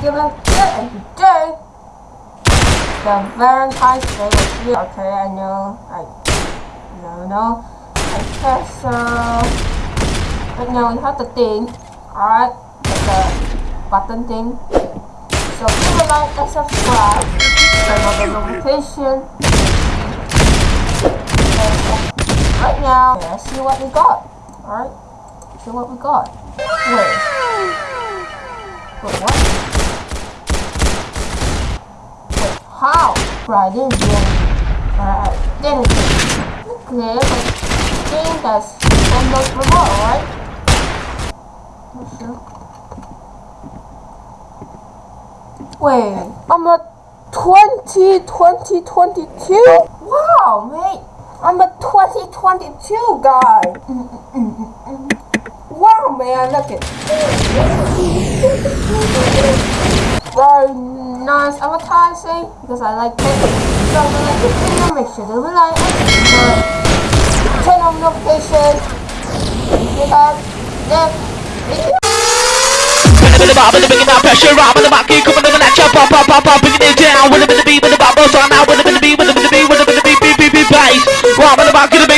we're and today the Valentine's Day was you. Okay, I know, I no, know. I guess so. But now we have the thing. Alright, the button thing. So give a like and subscribe. Turn on the notification. Right now, let's see what we got. Alright, see what we got. Wait. Wait, what? How? Right, I didn't do anything. Alright, I didn't Okay, but thing that's on right? Wait, I'm a 20, 20, 22? Wow, mate. I'm a 2022 guy. Wow, man, look at nice advertising because I like it. So if you like this video, make sure to like turn on notifications. Because this video. The pressure, the keep coming the pop, pop, pop, pop, it down. With bit of beat, with bop, out, with bit of beat, with bit of beat, with bit of beat, beat, beat, beat,